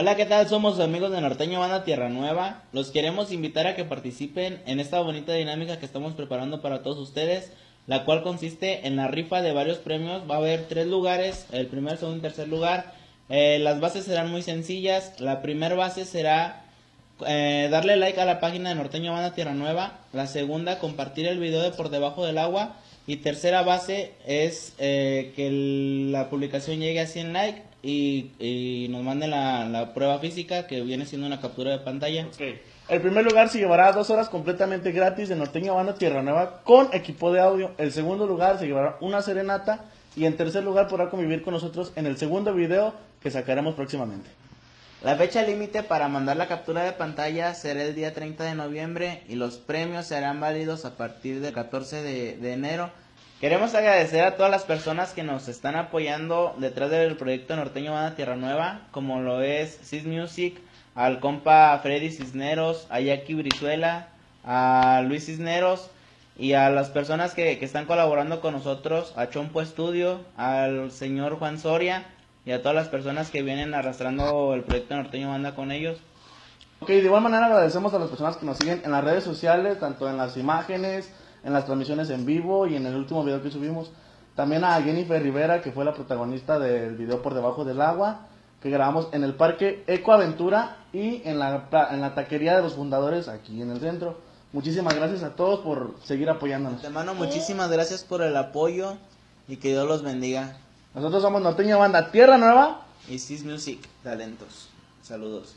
Hola, ¿qué tal? Somos amigos de Norteño Banda Tierra Nueva. Los queremos invitar a que participen en esta bonita dinámica que estamos preparando para todos ustedes, la cual consiste en la rifa de varios premios. Va a haber tres lugares, el primer, segundo y tercer lugar. Eh, las bases serán muy sencillas. La primera base será eh, darle like a la página de Norteño Banda Tierra Nueva. La segunda, compartir el video de Por Debajo del Agua. Y tercera base es eh, que la publicación llegue a 100 likes y, nos manden la, prueba física que viene siendo una captura de pantalla. El primer lugar se llevará dos horas completamente gratis de Norteño Banda Tierra Nueva con equipo de audio. El segundo lugar se llevará una serenata. Y en tercer lugar podrá convivir con nosotros en el segundo video que sacaremos próximamente. La fecha límite para mandar la captura de pantalla será el día 30 de noviembre y los premios serán válidos a partir del 14 de, enero. Queremos agradecer a todas las personas que nos están apoyando detrás del proyecto Norteño Banda Tierra Nueva, como lo es Cis Music, al compa Freddy Cisneros, a Jackie Brizuela, a Luis Cisneros y a las personas que, que están colaborando con nosotros, a Chompo Estudio, al señor Juan Soria y a todas las personas que vienen arrastrando el proyecto Norteño Banda con ellos. Ok, de igual manera agradecemos a las personas que nos siguen en las redes sociales, tanto en las imágenes, en las transmisiones en vivo y en el último video que subimos. También a Jennifer Rivera, que fue la protagonista del video Por Debajo del Agua, que grabamos en el Parque Ecoaventura y en la, en la taquería de los fundadores aquí en el centro. Muchísimas gracias a todos por seguir apoyándonos. Hermano, muchísimas gracias por el apoyo y que Dios los bendiga. Nosotros somos Norteño Banda Tierra Nueva. Y Cis Music, talentos. Saludos.